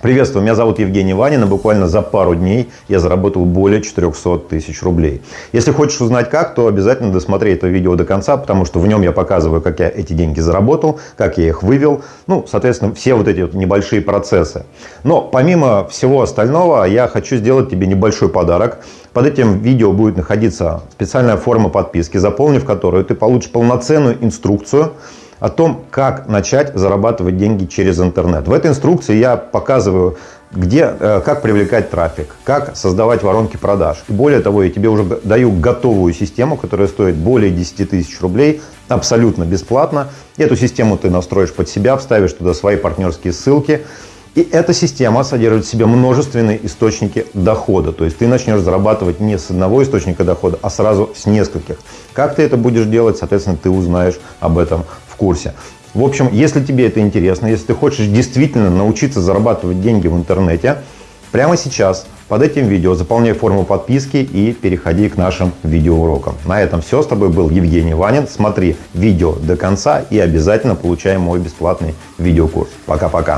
Приветствую, меня зовут Евгений Ванин, и буквально за пару дней я заработал более 400 тысяч рублей. Если хочешь узнать как, то обязательно досмотри это видео до конца, потому что в нем я показываю, как я эти деньги заработал, как я их вывел, ну, соответственно, все вот эти вот небольшие процессы. Но помимо всего остального, я хочу сделать тебе небольшой подарок. Под этим видео будет находиться специальная форма подписки, заполнив которую ты получишь полноценную инструкцию, о том, как начать зарабатывать деньги через интернет. В этой инструкции я показываю, где, э, как привлекать трафик, как создавать воронки продаж. И более того, я тебе уже даю готовую систему, которая стоит более 10 тысяч рублей, абсолютно бесплатно. Эту систему ты настроишь под себя, вставишь туда свои партнерские ссылки. И эта система содержит в себе множественные источники дохода. То есть ты начнешь зарабатывать не с одного источника дохода, а сразу с нескольких. Как ты это будешь делать, соответственно, ты узнаешь об этом курсе. В общем, если тебе это интересно, если ты хочешь действительно научиться зарабатывать деньги в интернете, прямо сейчас под этим видео заполняй форму подписки и переходи к нашим видеоурокам. На этом все. С тобой был Евгений Ванин. Смотри видео до конца и обязательно получай мой бесплатный видеокурс. Пока-пока.